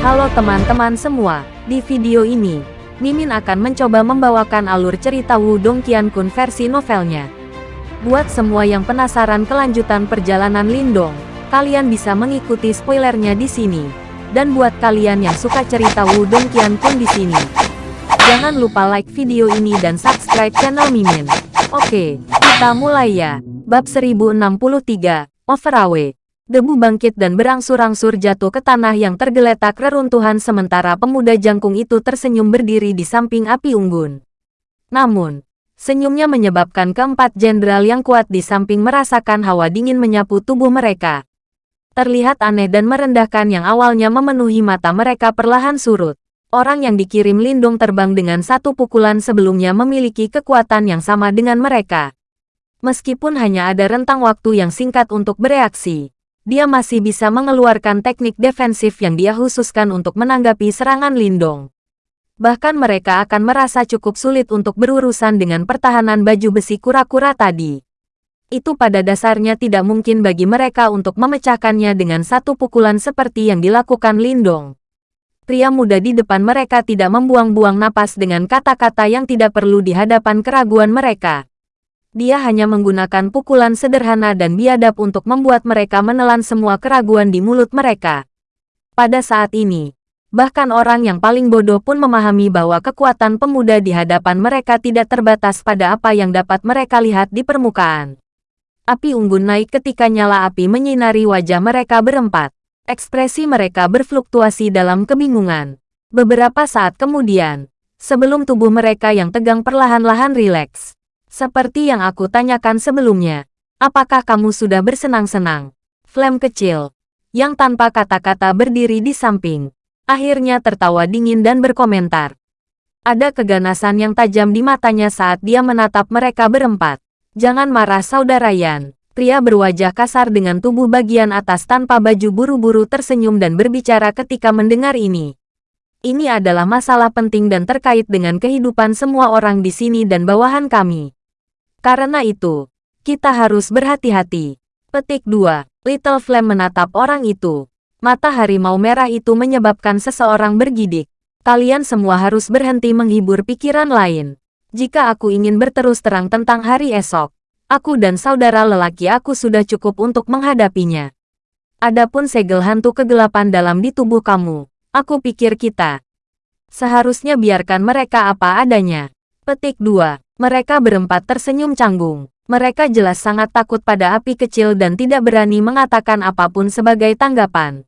Halo teman-teman semua, di video ini, Mimin akan mencoba membawakan alur cerita Wudong Qiankun versi novelnya. Buat semua yang penasaran kelanjutan perjalanan Lindong, kalian bisa mengikuti spoilernya di sini. Dan buat kalian yang suka cerita Wudong Qiankun di sini, jangan lupa like video ini dan subscribe channel Mimin. Oke, kita mulai ya. Bab 1063, Overawe. Debu bangkit dan berangsur-angsur jatuh ke tanah yang tergeletak reruntuhan sementara pemuda jangkung itu tersenyum berdiri di samping api unggun. Namun, senyumnya menyebabkan keempat jenderal yang kuat di samping merasakan hawa dingin menyapu tubuh mereka. Terlihat aneh dan merendahkan yang awalnya memenuhi mata mereka perlahan surut. Orang yang dikirim Lindung terbang dengan satu pukulan sebelumnya memiliki kekuatan yang sama dengan mereka. Meskipun hanya ada rentang waktu yang singkat untuk bereaksi, dia masih bisa mengeluarkan teknik defensif yang dia khususkan untuk menanggapi serangan Lindong. Bahkan mereka akan merasa cukup sulit untuk berurusan dengan pertahanan baju besi kura-kura tadi. Itu pada dasarnya tidak mungkin bagi mereka untuk memecahkannya dengan satu pukulan seperti yang dilakukan Lindong. Pria muda di depan mereka tidak membuang-buang napas dengan kata-kata yang tidak perlu di hadapan keraguan mereka. Dia hanya menggunakan pukulan sederhana dan biadab untuk membuat mereka menelan semua keraguan di mulut mereka. Pada saat ini, bahkan orang yang paling bodoh pun memahami bahwa kekuatan pemuda di hadapan mereka tidak terbatas pada apa yang dapat mereka lihat di permukaan. Api unggun naik ketika nyala api menyinari wajah mereka berempat. Ekspresi mereka berfluktuasi dalam kebingungan. Beberapa saat kemudian, sebelum tubuh mereka yang tegang perlahan-lahan rileks, seperti yang aku tanyakan sebelumnya, apakah kamu sudah bersenang-senang? Flame kecil, yang tanpa kata-kata berdiri di samping, akhirnya tertawa dingin dan berkomentar. Ada keganasan yang tajam di matanya saat dia menatap mereka berempat. Jangan marah saudara Yan. Pria berwajah kasar dengan tubuh bagian atas tanpa baju buru-buru tersenyum dan berbicara ketika mendengar ini. Ini adalah masalah penting dan terkait dengan kehidupan semua orang di sini dan bawahan kami. Karena itu, kita harus berhati-hati. Petik 2. Little Flame menatap orang itu. Mata harimau merah itu menyebabkan seseorang bergidik. Kalian semua harus berhenti menghibur pikiran lain. Jika aku ingin berterus terang tentang hari esok, aku dan saudara lelaki aku sudah cukup untuk menghadapinya. Adapun segel hantu kegelapan dalam di tubuh kamu, aku pikir kita seharusnya biarkan mereka apa adanya. Petik 2. Mereka berempat tersenyum canggung. Mereka jelas sangat takut pada api kecil dan tidak berani mengatakan apa pun sebagai tanggapan.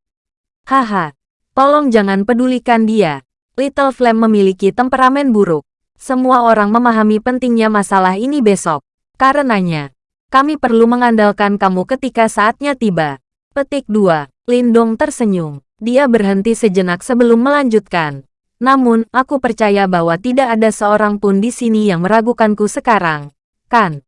Haha, tolong jangan pedulikan dia. Little Flame memiliki temperamen buruk. Semua orang memahami pentingnya masalah ini besok. Karenanya, kami perlu mengandalkan kamu ketika saatnya tiba. Petik 2. Lindong tersenyum. Dia berhenti sejenak sebelum melanjutkan. Namun, aku percaya bahwa tidak ada seorang pun di sini yang meragukanku sekarang. Kan?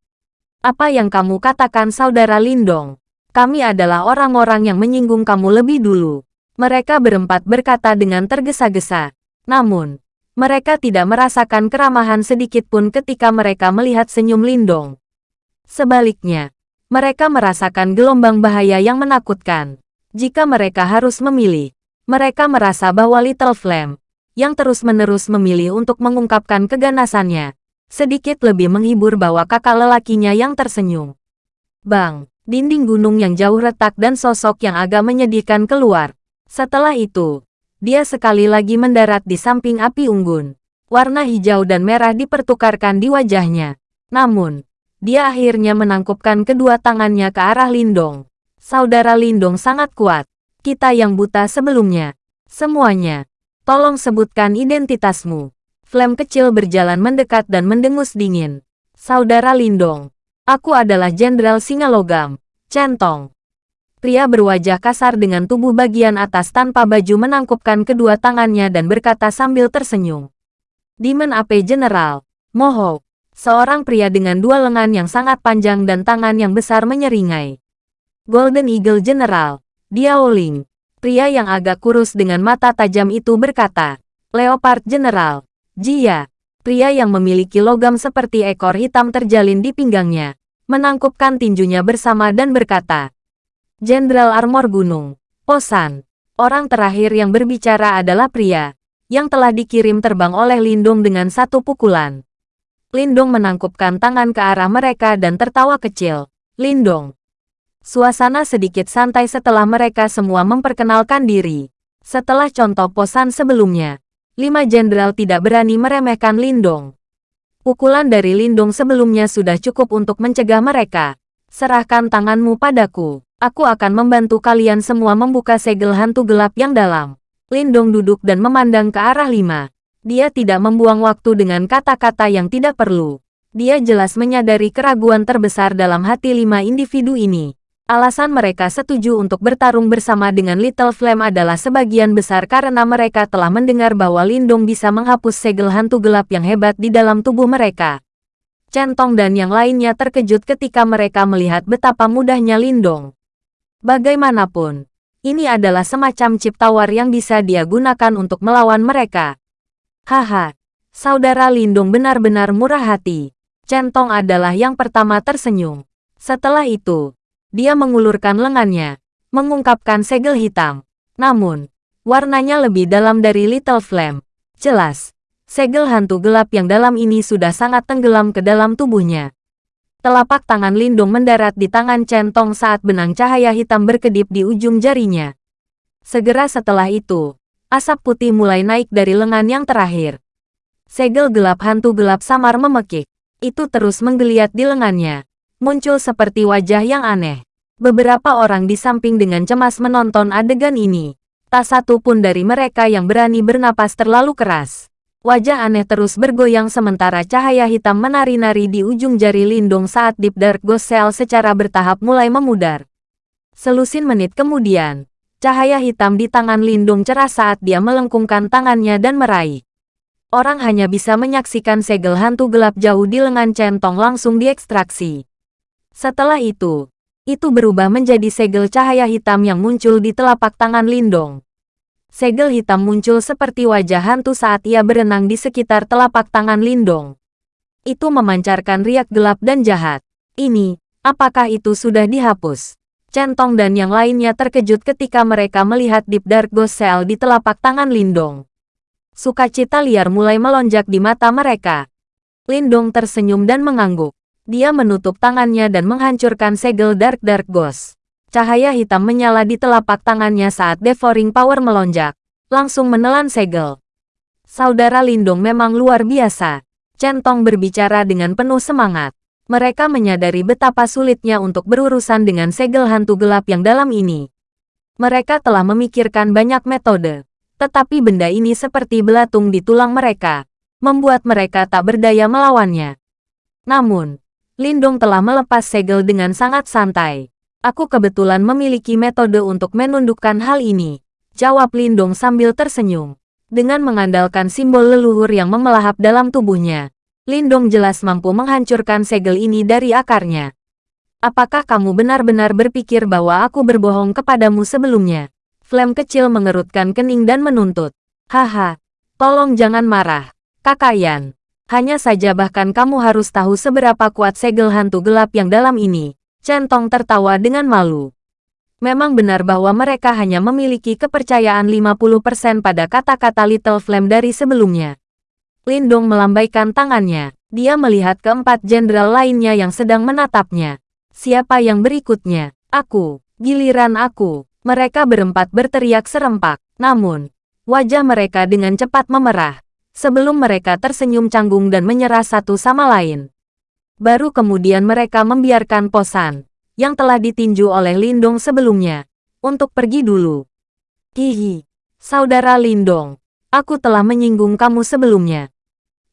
Apa yang kamu katakan saudara Lindong? Kami adalah orang-orang yang menyinggung kamu lebih dulu. Mereka berempat berkata dengan tergesa-gesa. Namun, mereka tidak merasakan keramahan sedikit pun ketika mereka melihat senyum Lindong. Sebaliknya, mereka merasakan gelombang bahaya yang menakutkan. Jika mereka harus memilih, mereka merasa bahwa Little Flame, yang terus-menerus memilih untuk mengungkapkan keganasannya. Sedikit lebih menghibur bahwa kakak lelakinya yang tersenyum. Bang, dinding gunung yang jauh retak dan sosok yang agak menyedihkan keluar. Setelah itu, dia sekali lagi mendarat di samping api unggun. Warna hijau dan merah dipertukarkan di wajahnya. Namun, dia akhirnya menangkupkan kedua tangannya ke arah Lindong. Saudara Lindong sangat kuat. Kita yang buta sebelumnya. Semuanya, Tolong sebutkan identitasmu. Flame kecil berjalan mendekat dan mendengus dingin. Saudara Lindong. Aku adalah Jenderal Singa Logam. Centong. Pria berwajah kasar dengan tubuh bagian atas tanpa baju menangkupkan kedua tangannya dan berkata sambil tersenyum. Demon AP General. Moho. Seorang pria dengan dua lengan yang sangat panjang dan tangan yang besar menyeringai. Golden Eagle General. Diaoling. Pria yang agak kurus dengan mata tajam itu berkata, Leopard General, Jia, pria yang memiliki logam seperti ekor hitam terjalin di pinggangnya, menangkupkan tinjunya bersama dan berkata, Jenderal Armor Gunung, Posan, Orang terakhir yang berbicara adalah pria, yang telah dikirim terbang oleh Lindung dengan satu pukulan. Lindung menangkupkan tangan ke arah mereka dan tertawa kecil. Lindung. Suasana sedikit santai setelah mereka semua memperkenalkan diri. Setelah contoh posan sebelumnya, lima jenderal tidak berani meremehkan Lindung. Pukulan dari Lindung sebelumnya sudah cukup untuk mencegah mereka. Serahkan tanganmu padaku. Aku akan membantu kalian semua membuka segel hantu gelap yang dalam. Lindong duduk dan memandang ke arah lima. Dia tidak membuang waktu dengan kata-kata yang tidak perlu. Dia jelas menyadari keraguan terbesar dalam hati lima individu ini. Alasan mereka setuju untuk bertarung bersama dengan Little Flame adalah sebagian besar karena mereka telah mendengar bahwa Lindong bisa menghapus segel hantu gelap yang hebat di dalam tubuh mereka. Centong dan yang lainnya terkejut ketika mereka melihat betapa mudahnya Lindong. Bagaimanapun, ini adalah semacam chip tawar yang bisa dia gunakan untuk melawan mereka. Haha, saudara Lindung benar-benar murah hati. Centong adalah yang pertama tersenyum. Setelah itu, dia mengulurkan lengannya, mengungkapkan segel hitam. Namun, warnanya lebih dalam dari Little Flame. Jelas, segel hantu gelap yang dalam ini sudah sangat tenggelam ke dalam tubuhnya. Telapak tangan Lindung mendarat di tangan Centong saat benang cahaya hitam berkedip di ujung jarinya. Segera setelah itu, asap putih mulai naik dari lengan yang terakhir. Segel gelap hantu gelap samar memekik. Itu terus menggeliat di lengannya. Muncul seperti wajah yang aneh. Beberapa orang di samping dengan cemas menonton adegan ini. Tak satu pun dari mereka yang berani bernapas terlalu keras. Wajah aneh terus bergoyang sementara cahaya hitam menari-nari di ujung jari Lindung saat Deep Dark Ghost Cell secara bertahap mulai memudar. Selusin menit kemudian, cahaya hitam di tangan Lindung cerah saat dia melengkungkan tangannya dan meraih. Orang hanya bisa menyaksikan segel hantu gelap jauh di lengan centong langsung diekstraksi. Setelah itu, itu berubah menjadi segel cahaya hitam yang muncul di telapak tangan Lindong segel hitam muncul seperti wajah hantu saat ia berenang di sekitar telapak tangan Lindong. Itu memancarkan riak gelap dan jahat. Ini, apakah itu sudah dihapus? Centong dan yang lainnya terkejut ketika mereka melihat Deep Dark Ghost Cell di telapak tangan Lindong. Sukacita liar mulai melonjak di mata mereka. Lindong tersenyum dan mengangguk. Dia menutup tangannya dan menghancurkan segel Dark Dark Ghost. Cahaya hitam menyala di telapak tangannya saat Devouring Power melonjak, langsung menelan segel. Saudara Lindung memang luar biasa. Centong berbicara dengan penuh semangat. Mereka menyadari betapa sulitnya untuk berurusan dengan segel hantu gelap yang dalam ini. Mereka telah memikirkan banyak metode, tetapi benda ini seperti belatung di tulang mereka, membuat mereka tak berdaya melawannya. Namun, Lindung telah melepas segel dengan sangat santai. Aku kebetulan memiliki metode untuk menundukkan hal ini. Jawab Lindong sambil tersenyum. Dengan mengandalkan simbol leluhur yang memelahap dalam tubuhnya, Lindong jelas mampu menghancurkan segel ini dari akarnya. Apakah kamu benar-benar berpikir bahwa aku berbohong kepadamu sebelumnya? Flame kecil mengerutkan kening dan menuntut. Haha, tolong jangan marah. Kakayan. Hanya saja bahkan kamu harus tahu seberapa kuat segel hantu gelap yang dalam ini. Centong tertawa dengan malu. Memang benar bahwa mereka hanya memiliki kepercayaan 50% pada kata-kata Little Flame dari sebelumnya. Lindong melambaikan tangannya. Dia melihat keempat jenderal lainnya yang sedang menatapnya. Siapa yang berikutnya? Aku. Giliran aku. Mereka berempat berteriak serempak. Namun, wajah mereka dengan cepat memerah. Sebelum mereka tersenyum canggung dan menyerah satu sama lain. Baru kemudian mereka membiarkan Posan, yang telah ditinju oleh Lindong sebelumnya, untuk pergi dulu. Hihi, saudara Lindong, aku telah menyinggung kamu sebelumnya.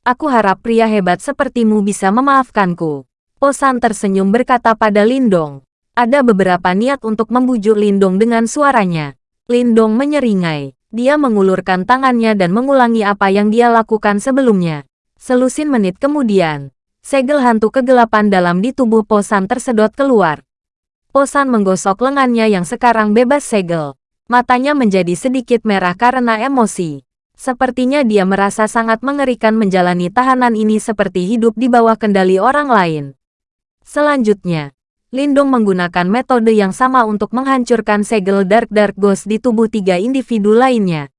Aku harap pria hebat sepertimu bisa memaafkanku. Posan tersenyum berkata pada Lindong. Ada beberapa niat untuk membujuk Lindong dengan suaranya. Lindong menyeringai. Dia mengulurkan tangannya dan mengulangi apa yang dia lakukan sebelumnya. Selusin menit kemudian, segel hantu kegelapan dalam di tubuh Posan tersedot keluar. Posan menggosok lengannya yang sekarang bebas segel. Matanya menjadi sedikit merah karena emosi. Sepertinya dia merasa sangat mengerikan menjalani tahanan ini seperti hidup di bawah kendali orang lain. Selanjutnya, Lindong menggunakan metode yang sama untuk menghancurkan segel Dark Dark Ghost di tubuh tiga individu lainnya.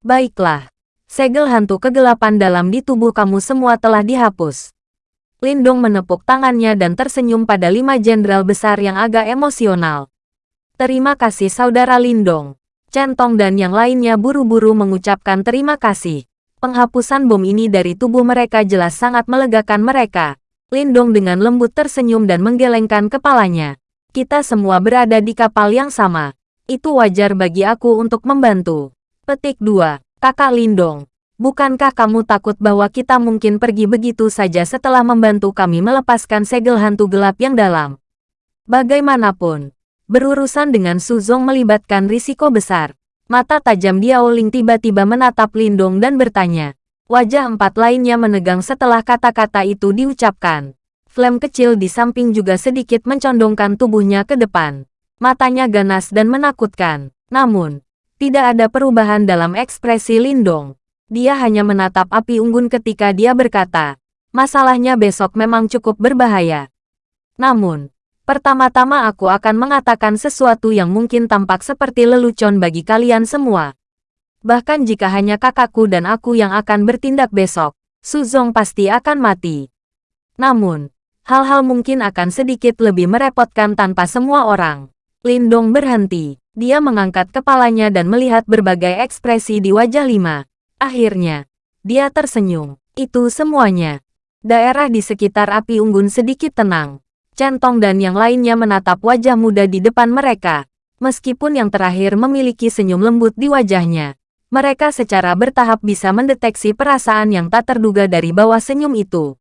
Baiklah. Segel hantu kegelapan dalam di tubuh kamu semua telah dihapus. Lindong menepuk tangannya dan tersenyum pada lima jenderal besar yang agak emosional. Terima kasih saudara Lindong. Centong dan yang lainnya buru-buru mengucapkan terima kasih. Penghapusan bom ini dari tubuh mereka jelas sangat melegakan mereka. Lindong dengan lembut tersenyum dan menggelengkan kepalanya. Kita semua berada di kapal yang sama. Itu wajar bagi aku untuk membantu. Petik 2. Kakak Lindong. Bukankah kamu takut bahwa kita mungkin pergi begitu saja setelah membantu kami melepaskan segel hantu gelap yang dalam? Bagaimanapun, berurusan dengan Suzong melibatkan risiko besar. Mata tajam Diaoling tiba-tiba menatap Lindong dan bertanya, Wajah empat lainnya menegang setelah kata-kata itu diucapkan. Flame kecil di samping juga sedikit mencondongkan tubuhnya ke depan. Matanya ganas dan menakutkan. Namun, tidak ada perubahan dalam ekspresi Lindong. Dia hanya menatap api unggun ketika dia berkata, masalahnya besok memang cukup berbahaya. Namun, pertama-tama aku akan mengatakan sesuatu yang mungkin tampak seperti lelucon bagi kalian semua. Bahkan jika hanya kakakku dan aku yang akan bertindak besok, Suzong pasti akan mati. Namun, hal-hal mungkin akan sedikit lebih merepotkan tanpa semua orang. Lindong berhenti. Dia mengangkat kepalanya dan melihat berbagai ekspresi di wajah Lima. Akhirnya, dia tersenyum. Itu semuanya. Daerah di sekitar api unggun sedikit tenang. Centong dan yang lainnya menatap wajah muda di depan mereka. Meskipun yang terakhir memiliki senyum lembut di wajahnya, mereka secara bertahap bisa mendeteksi perasaan yang tak terduga dari bawah senyum itu.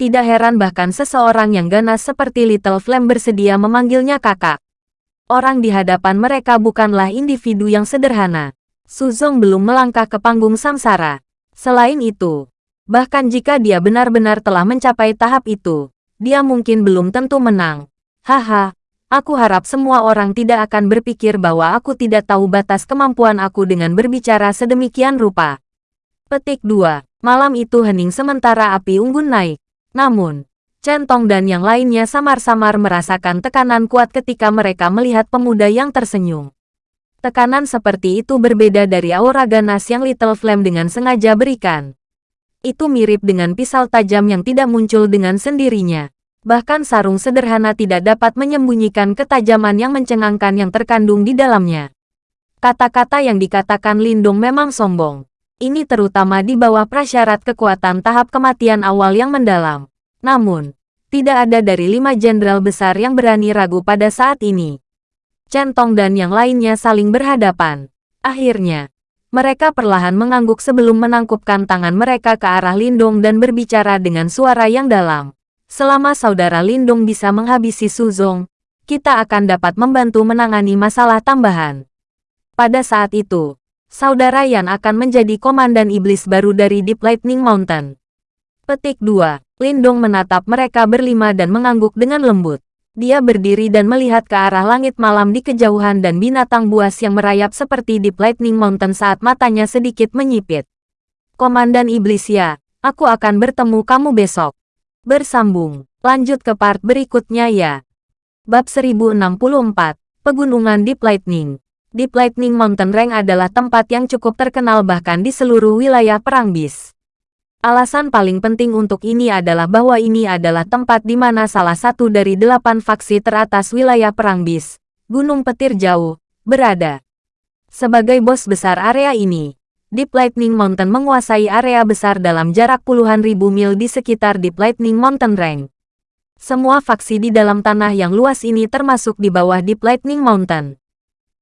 Tidak heran bahkan seseorang yang ganas seperti Little Flame bersedia memanggilnya kakak. Orang di hadapan mereka bukanlah individu yang sederhana. Suzong belum melangkah ke panggung samsara. Selain itu, bahkan jika dia benar-benar telah mencapai tahap itu, dia mungkin belum tentu menang. Haha, Aku harap semua orang tidak akan berpikir bahwa aku tidak tahu batas kemampuan aku dengan berbicara sedemikian rupa. Petik 2. Malam itu hening sementara api unggun naik. Namun, Centong dan yang lainnya samar-samar merasakan tekanan kuat ketika mereka melihat pemuda yang tersenyum. Tekanan seperti itu berbeda dari aura ganas yang Little Flame dengan sengaja berikan. Itu mirip dengan pisau tajam yang tidak muncul dengan sendirinya. Bahkan sarung sederhana tidak dapat menyembunyikan ketajaman yang mencengangkan yang terkandung di dalamnya. Kata-kata yang dikatakan Lindung memang sombong. Ini terutama di bawah prasyarat kekuatan tahap kematian awal yang mendalam. Namun, tidak ada dari lima jenderal besar yang berani ragu pada saat ini. Centong dan yang lainnya saling berhadapan. Akhirnya, mereka perlahan mengangguk sebelum menangkupkan tangan mereka ke arah Lindung dan berbicara dengan suara yang dalam. Selama saudara Lindung bisa menghabisi Suzong, kita akan dapat membantu menangani masalah tambahan. Pada saat itu, saudara Yan akan menjadi komandan iblis baru dari Deep Lightning Mountain. Petik 2. Lindung menatap mereka berlima dan mengangguk dengan lembut. Dia berdiri dan melihat ke arah langit malam di kejauhan dan binatang buas yang merayap seperti Deep Lightning Mountain saat matanya sedikit menyipit. Komandan Iblis ya, aku akan bertemu kamu besok. Bersambung. Lanjut ke part berikutnya ya. Bab 1064. Pegunungan Deep Lightning. Deep Lightning Mountain Range adalah tempat yang cukup terkenal bahkan di seluruh wilayah Perang Bis. Alasan paling penting untuk ini adalah bahwa ini adalah tempat di mana salah satu dari delapan faksi teratas wilayah Perang Bis, Gunung Petir Jauh, berada. Sebagai bos besar area ini, Deep Lightning Mountain menguasai area besar dalam jarak puluhan ribu mil di sekitar Deep Lightning Mountain Range. Semua faksi di dalam tanah yang luas ini termasuk di bawah Deep Lightning Mountain.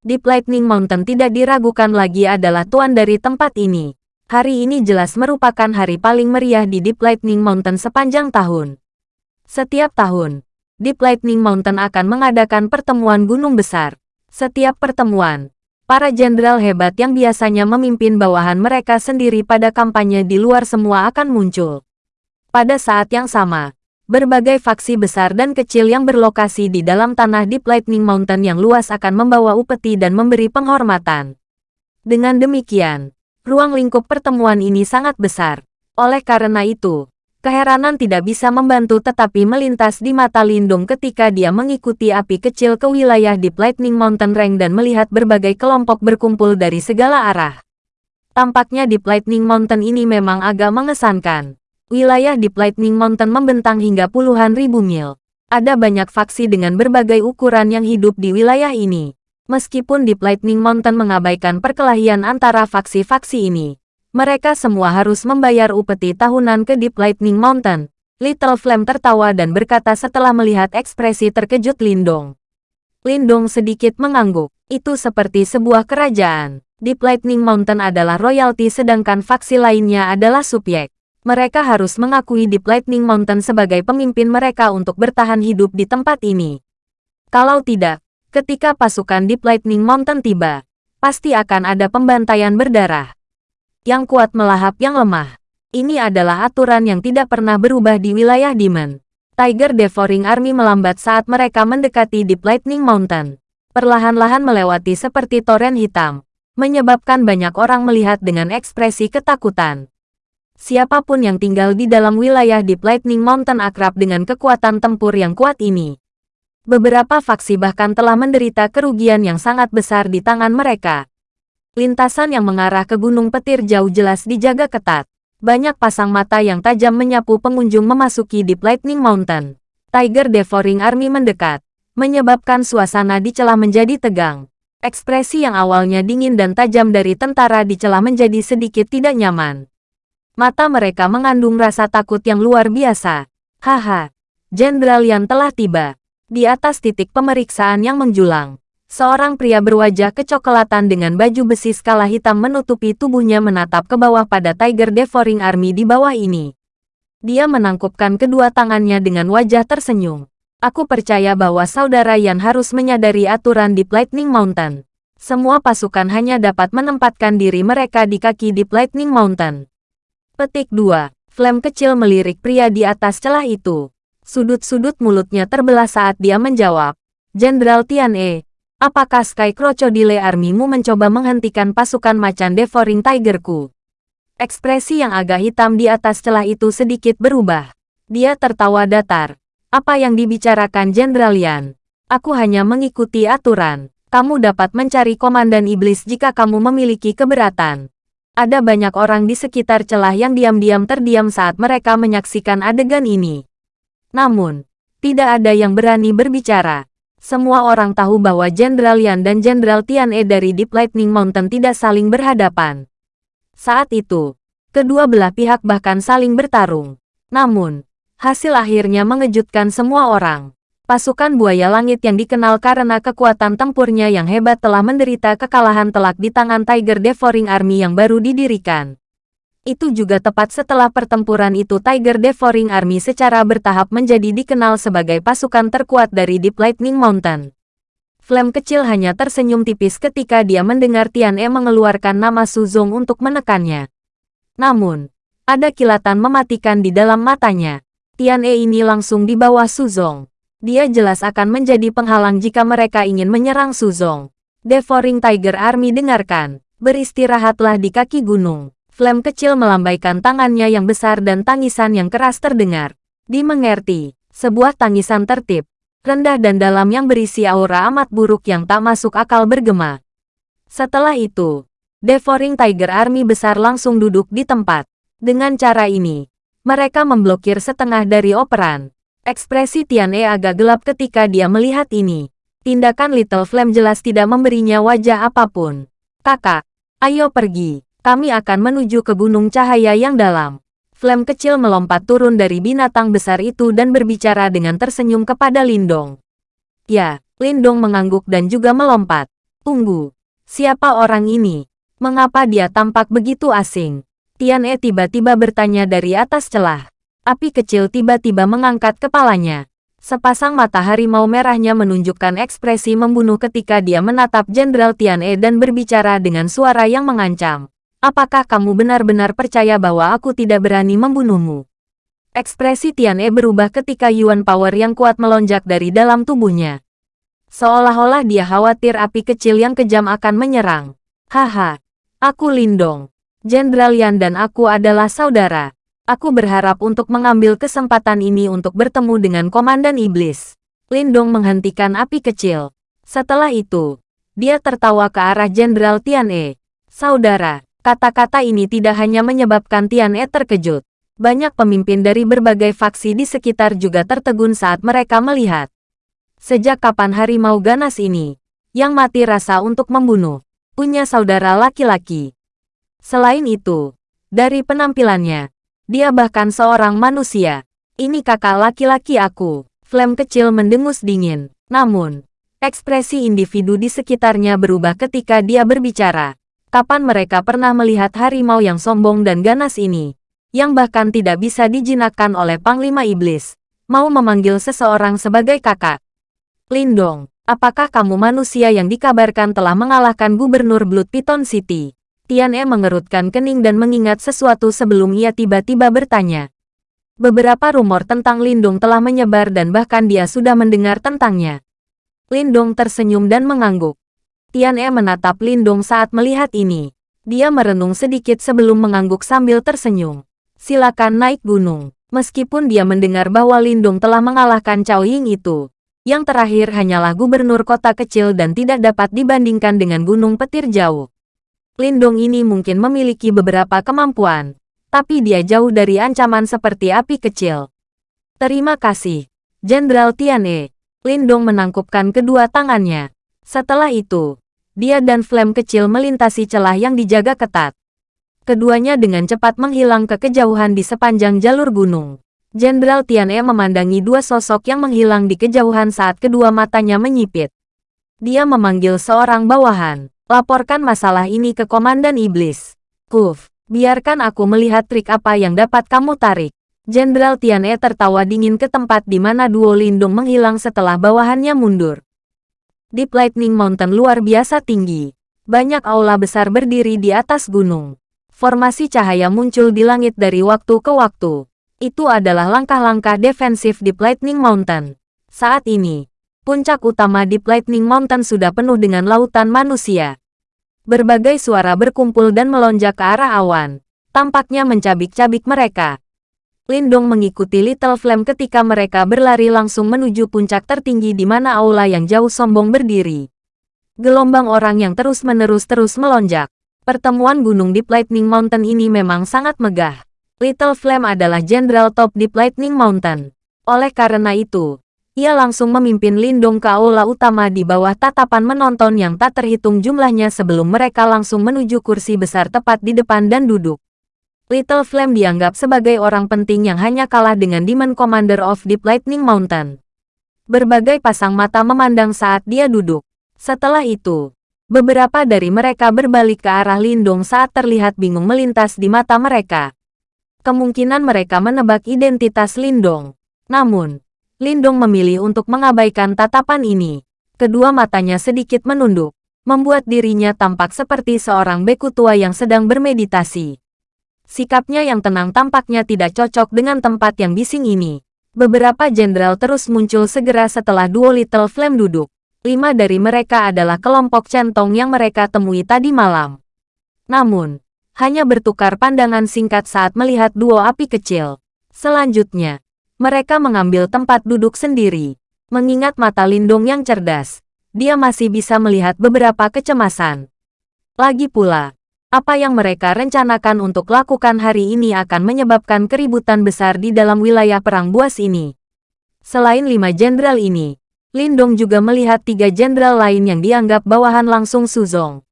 Deep Lightning Mountain tidak diragukan lagi adalah tuan dari tempat ini. Hari ini jelas merupakan hari paling meriah di Deep Lightning Mountain sepanjang tahun. Setiap tahun, Deep Lightning Mountain akan mengadakan pertemuan gunung besar. Setiap pertemuan, Para jenderal hebat yang biasanya memimpin bawahan mereka sendiri pada kampanye di luar semua akan muncul. Pada saat yang sama, berbagai faksi besar dan kecil yang berlokasi di dalam tanah Deep Lightning Mountain yang luas akan membawa upeti dan memberi penghormatan. Dengan demikian, ruang lingkup pertemuan ini sangat besar. Oleh karena itu, Keheranan tidak bisa membantu tetapi melintas di mata Lindung ketika dia mengikuti api kecil ke wilayah Deep Lightning Mountain Range dan melihat berbagai kelompok berkumpul dari segala arah. Tampaknya Deep Lightning Mountain ini memang agak mengesankan. Wilayah Deep Lightning Mountain membentang hingga puluhan ribu mil. Ada banyak faksi dengan berbagai ukuran yang hidup di wilayah ini. Meskipun Deep Lightning Mountain mengabaikan perkelahian antara faksi-faksi ini, mereka semua harus membayar upeti tahunan ke Deep Lightning Mountain. Little Flame tertawa dan berkata setelah melihat ekspresi terkejut Lindong. Lindong sedikit mengangguk. Itu seperti sebuah kerajaan. Deep Lightning Mountain adalah royalty sedangkan faksi lainnya adalah subjek. Mereka harus mengakui Deep Lightning Mountain sebagai pemimpin mereka untuk bertahan hidup di tempat ini. Kalau tidak, ketika pasukan Deep Lightning Mountain tiba, pasti akan ada pembantaian berdarah yang kuat melahap yang lemah. Ini adalah aturan yang tidak pernah berubah di wilayah Demon. Tiger Devouring Army melambat saat mereka mendekati Deep Lightning Mountain. Perlahan-lahan melewati seperti toren hitam, menyebabkan banyak orang melihat dengan ekspresi ketakutan. Siapa pun yang tinggal di dalam wilayah Deep Lightning Mountain akrab dengan kekuatan tempur yang kuat ini. Beberapa faksi bahkan telah menderita kerugian yang sangat besar di tangan mereka. Lintasan yang mengarah ke Gunung Petir jauh jelas dijaga ketat. Banyak pasang mata yang tajam menyapu pengunjung memasuki Deep Lightning Mountain. Tiger Devouring Army mendekat, menyebabkan suasana di celah menjadi tegang. Ekspresi yang awalnya dingin dan tajam dari tentara di celah menjadi sedikit tidak nyaman. Mata mereka mengandung rasa takut yang luar biasa. Haha, Jenderal yang telah tiba. Di atas titik pemeriksaan yang menjulang, Seorang pria berwajah kecoklatan dengan baju besi skala hitam menutupi tubuhnya menatap ke bawah pada Tiger Devouring Army di bawah ini. Dia menangkupkan kedua tangannya dengan wajah tersenyum. Aku percaya bahwa saudara Yan harus menyadari aturan di Lightning Mountain. Semua pasukan hanya dapat menempatkan diri mereka di kaki di Lightning Mountain. Petik 2. Flame kecil melirik pria di atas celah itu. Sudut-sudut mulutnya terbelah saat dia menjawab. Jenderal Tian E, Apakah Sky Crocodile Army-mu mencoba menghentikan pasukan macan Devouring Tiger-ku? Ekspresi yang agak hitam di atas celah itu sedikit berubah. Dia tertawa datar. Apa yang dibicarakan Jenderal Yan? Aku hanya mengikuti aturan. Kamu dapat mencari Komandan Iblis jika kamu memiliki keberatan. Ada banyak orang di sekitar celah yang diam-diam terdiam saat mereka menyaksikan adegan ini. Namun, tidak ada yang berani berbicara. Semua orang tahu bahwa Jenderal Yan dan Jenderal Tian E dari Deep Lightning Mountain tidak saling berhadapan. Saat itu, kedua belah pihak bahkan saling bertarung. Namun, hasil akhirnya mengejutkan semua orang. Pasukan buaya langit yang dikenal karena kekuatan tempurnya yang hebat telah menderita kekalahan telak di tangan Tiger Devouring Army yang baru didirikan. Itu juga tepat setelah pertempuran itu Tiger Devouring Army secara bertahap menjadi dikenal sebagai pasukan terkuat dari Deep Lightning Mountain. Flame kecil hanya tersenyum tipis ketika dia mendengar Tian E mengeluarkan nama Suzong untuk menekannya. Namun, ada kilatan mematikan di dalam matanya. Tian E ini langsung di bawah Suzong. Dia jelas akan menjadi penghalang jika mereka ingin menyerang Suzong. Devouring Tiger Army dengarkan, beristirahatlah di kaki gunung. Flame kecil melambaikan tangannya yang besar dan tangisan yang keras terdengar. Dimengerti, sebuah tangisan tertib, rendah dan dalam yang berisi aura amat buruk yang tak masuk akal bergema. Setelah itu, Devouring Tiger Army besar langsung duduk di tempat. Dengan cara ini, mereka memblokir setengah dari operan. Ekspresi Tian E agak gelap ketika dia melihat ini. Tindakan Little Flame jelas tidak memberinya wajah apa pun. Kakak, ayo pergi kami akan menuju ke gunung cahaya yang dalam. Flame kecil melompat turun dari binatang besar itu dan berbicara dengan tersenyum kepada Lindong. Ya, Lindong mengangguk dan juga melompat. Tunggu, siapa orang ini? Mengapa dia tampak begitu asing? Tian E tiba-tiba bertanya dari atas celah. Api kecil tiba-tiba mengangkat kepalanya. Sepasang mata harimau merahnya menunjukkan ekspresi membunuh ketika dia menatap Jenderal Tian E dan berbicara dengan suara yang mengancam. Apakah kamu benar-benar percaya bahwa aku tidak berani membunuhmu? Ekspresi Tian E berubah ketika Yuan Power yang kuat melonjak dari dalam tubuhnya. Seolah-olah dia khawatir api kecil yang kejam akan menyerang. Haha, aku Lindong. Jenderal Yan dan aku adalah saudara. Aku berharap untuk mengambil kesempatan ini untuk bertemu dengan Komandan Iblis. Lindong menghentikan api kecil. Setelah itu, dia tertawa ke arah Jenderal Tian E. Saudara, kata-kata ini tidak hanya menyebabkan Tian E terkejut. Banyak pemimpin dari berbagai faksi di sekitar juga tertegun saat mereka melihat. Sejak kapan harimau ganas ini, yang mati rasa untuk membunuh, punya saudara laki-laki? Selain itu, dari penampilannya, dia bahkan seorang manusia. Ini kakak laki-laki aku. Flame kecil mendengus dingin. Namun, ekspresi individu di sekitarnya berubah ketika dia berbicara. Kapan mereka pernah melihat harimau yang sombong dan ganas ini? Yang bahkan tidak bisa dijinakkan oleh Panglima Iblis. Mau memanggil seseorang sebagai kakak. Lindong, apakah kamu manusia yang dikabarkan telah mengalahkan Gubernur Blood Piton City? Tian E mengerutkan kening dan mengingat sesuatu sebelum ia tiba-tiba bertanya. Beberapa rumor tentang Lindung telah menyebar dan bahkan dia sudah mendengar tentangnya. Lindung tersenyum dan mengangguk. Tian E menatap Lindung saat melihat ini. Dia merenung sedikit sebelum mengangguk sambil tersenyum. Silakan naik gunung. Meskipun dia mendengar bahwa Lindung telah mengalahkan Cao Ying itu, yang terakhir hanyalah gubernur kota kecil dan tidak dapat dibandingkan dengan gunung petir jauh. Lindong ini mungkin memiliki beberapa kemampuan, tapi dia jauh dari ancaman seperti api kecil. Terima kasih, Jenderal Tiane. Lindong menangkupkan kedua tangannya. Setelah itu, dia dan Flame kecil melintasi celah yang dijaga ketat. Keduanya dengan cepat menghilang ke kejauhan di sepanjang jalur gunung. Jenderal Tiane memandangi dua sosok yang menghilang di kejauhan saat kedua matanya menyipit. Dia memanggil seorang bawahan. Laporkan masalah ini ke Komandan Iblis. Kuf, biarkan aku melihat trik apa yang dapat kamu tarik. Jenderal Tiane tertawa dingin ke tempat di mana duo Lindung menghilang setelah bawahannya mundur. Deep Lightning Mountain luar biasa tinggi. Banyak aula besar berdiri di atas gunung. Formasi cahaya muncul di langit dari waktu ke waktu. Itu adalah langkah-langkah defensif Deep Lightning Mountain. Saat ini, puncak utama Deep Lightning Mountain sudah penuh dengan lautan manusia. Berbagai suara berkumpul dan melonjak ke arah awan, tampaknya mencabik-cabik mereka. Lindong mengikuti Little Flame ketika mereka berlari langsung menuju puncak tertinggi di mana aula yang jauh sombong berdiri. Gelombang orang yang terus-menerus terus melonjak. Pertemuan gunung Deep Lightning Mountain ini memang sangat megah. Little Flame adalah jenderal top Deep Lightning Mountain. Oleh karena itu, ia langsung memimpin Lindong ke aula utama di bawah tatapan menonton yang tak terhitung jumlahnya sebelum mereka langsung menuju kursi besar tepat di depan dan duduk. Little Flame dianggap sebagai orang penting yang hanya kalah dengan Demon Commander of Deep Lightning Mountain. Berbagai pasang mata memandang saat dia duduk. Setelah itu, beberapa dari mereka berbalik ke arah Lindong saat terlihat bingung melintas di mata mereka. Kemungkinan mereka menebak identitas Lindong. Namun, Lindung memilih untuk mengabaikan tatapan ini. Kedua matanya sedikit menunduk, membuat dirinya tampak seperti seorang beku tua yang sedang bermeditasi. Sikapnya yang tenang tampaknya tidak cocok dengan tempat yang bising ini. Beberapa jenderal terus muncul segera setelah duo Little Flame duduk. Lima dari mereka adalah kelompok centong yang mereka temui tadi malam. Namun, hanya bertukar pandangan singkat saat melihat duo api kecil. Selanjutnya, mereka mengambil tempat duduk sendiri. Mengingat mata Lindung yang cerdas, dia masih bisa melihat beberapa kecemasan. Lagi pula, apa yang mereka rencanakan untuk lakukan hari ini akan menyebabkan keributan besar di dalam wilayah perang buas ini. Selain lima jenderal ini, Lindong juga melihat tiga jenderal lain yang dianggap bawahan langsung Suzong.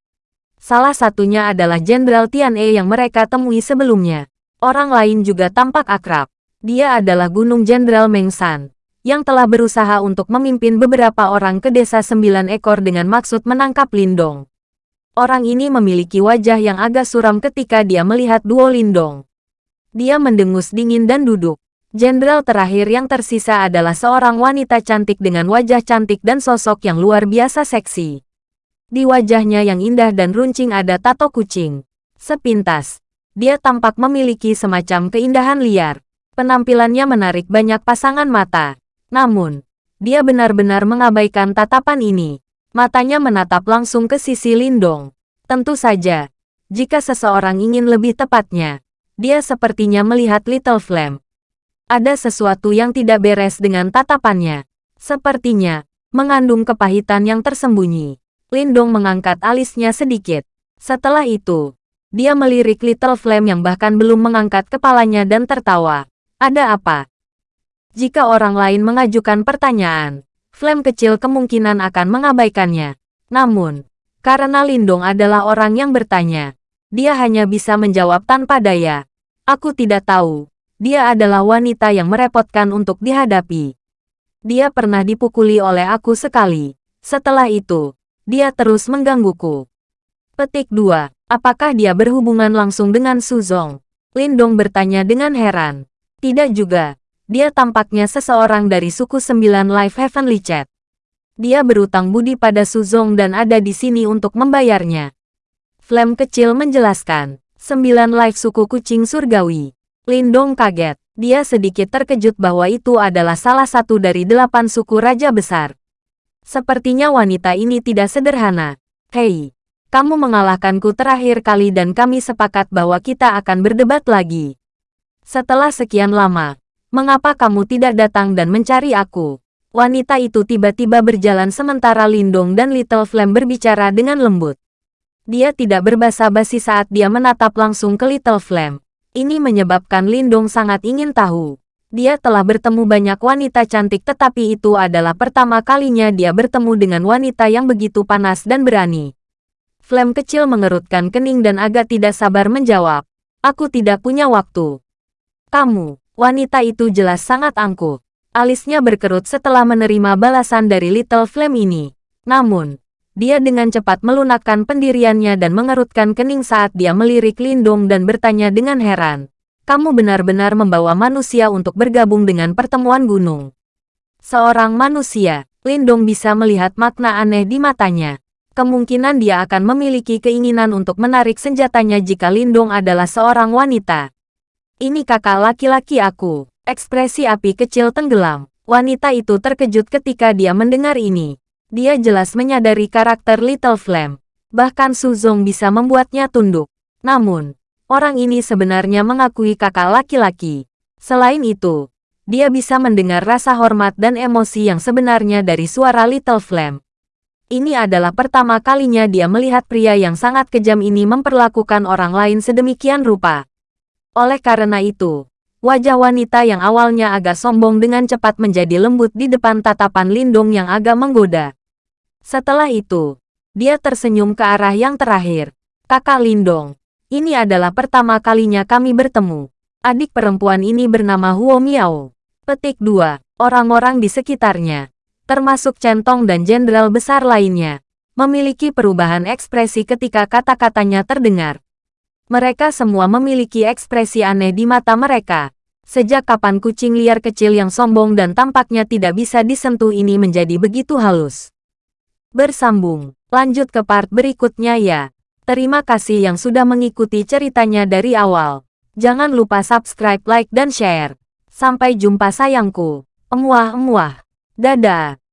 Salah satunya adalah Jenderal Tian E yang mereka temui sebelumnya. Orang lain juga tampak akrab. Dia adalah Gunung Jenderal Mengsan, yang telah berusaha untuk memimpin beberapa orang ke desa sembilan ekor dengan maksud menangkap Lindong. Orang ini memiliki wajah yang agak suram ketika dia melihat duo Lindong. Dia mendengus dingin dan duduk. Jenderal terakhir yang tersisa adalah seorang wanita cantik dengan wajah cantik dan sosok yang luar biasa seksi. Di wajahnya yang indah dan runcing ada tato kucing. Sepintas, dia tampak memiliki semacam keindahan liar. Penampilannya menarik banyak pasangan mata. Namun, dia benar-benar mengabaikan tatapan ini. Matanya menatap langsung ke sisi Lindong. Tentu saja, jika seseorang ingin lebih tepatnya, dia sepertinya melihat Little Flame. Ada sesuatu yang tidak beres dengan tatapannya. Sepertinya, mengandung kepahitan yang tersembunyi. Lindong mengangkat alisnya sedikit. Setelah itu, dia melirik Little Flame yang bahkan belum mengangkat kepalanya dan tertawa. Ada apa? Jika orang lain mengajukan pertanyaan, Flame kecil kemungkinan akan mengabaikannya. Namun, karena Lindong adalah orang yang bertanya, dia hanya bisa menjawab tanpa daya. Aku tidak tahu. Dia adalah wanita yang merepotkan untuk dihadapi. Dia pernah dipukuli oleh aku sekali. Setelah itu, dia terus menggangguku. Petik 2. Apakah dia berhubungan langsung dengan Suzong? Lindong bertanya dengan heran. Tidak juga. Dia tampaknya seseorang dari suku sembilan Life Heavenly Chat. Dia berutang budi pada Suzong dan ada di sini untuk membayarnya. Flame kecil menjelaskan, sembilan Life suku kucing surgawi. Lindong kaget. Dia sedikit terkejut bahwa itu adalah salah satu dari delapan suku raja besar. Sepertinya wanita ini tidak sederhana. Hei, kamu mengalahkanku terakhir kali dan kami sepakat bahwa kita akan berdebat lagi. Setelah sekian lama, Mengapa kamu tidak datang dan mencari aku? Wanita itu tiba-tiba berjalan sementara Lindong dan Little Flame berbicara dengan lembut. Dia tidak berbasa basi saat dia menatap langsung ke Little Flame. Ini menyebabkan Lindong sangat ingin tahu. Dia telah bertemu banyak wanita cantik tetapi itu adalah pertama kalinya dia bertemu dengan wanita yang begitu panas dan berani. Flame kecil mengerutkan kening dan agak tidak sabar menjawab. Aku tidak punya waktu. Kamu, Wanita itu jelas sangat angkuh. Alisnya berkerut setelah menerima balasan dari Little Flame ini. Namun, dia dengan cepat melunakkan pendiriannya dan mengerutkan kening saat dia melirik Lindung dan bertanya dengan heran. Kamu benar-benar membawa manusia untuk bergabung dengan pertemuan gunung. Seorang manusia, Lindung bisa melihat makna aneh di matanya. Kemungkinan dia akan memiliki keinginan untuk menarik senjatanya jika Lindung adalah seorang wanita. Ini kakak laki-laki aku. Ekspresi api kecil tenggelam. Wanita itu terkejut ketika dia mendengar ini. Dia jelas menyadari karakter Little Flame. Bahkan Suzong bisa membuatnya tunduk. Namun, orang ini sebenarnya mengakui kakak laki-laki. Selain itu, dia bisa mendengar rasa hormat dan emosi yang sebenarnya dari suara Little Flame. Ini adalah pertama kalinya dia melihat pria yang sangat kejam ini memperlakukan orang lain sedemikian rupa. Oleh karena itu, wajah wanita yang awalnya agak sombong dengan cepat menjadi lembut di depan tatapan Lindung yang agak menggoda. Setelah itu, dia tersenyum ke arah yang terakhir. Kakak Lindong, ini adalah pertama kalinya kami bertemu. Adik perempuan ini bernama Huo Miao. Petik 2. Orang-orang di sekitarnya, termasuk Centong dan jenderal besar lainnya, memiliki perubahan ekspresi ketika kata-katanya terdengar. Mereka semua memiliki ekspresi aneh di mata mereka. Sejak kapan kucing liar kecil yang sombong dan tampaknya tidak bisa disentuh ini menjadi begitu halus? Bersambung, lanjut ke part berikutnya ya. Terima kasih yang sudah mengikuti ceritanya dari awal. Jangan lupa subscribe, like, dan share. Sampai jumpa sayangku. Emuah-emuah. Dadah.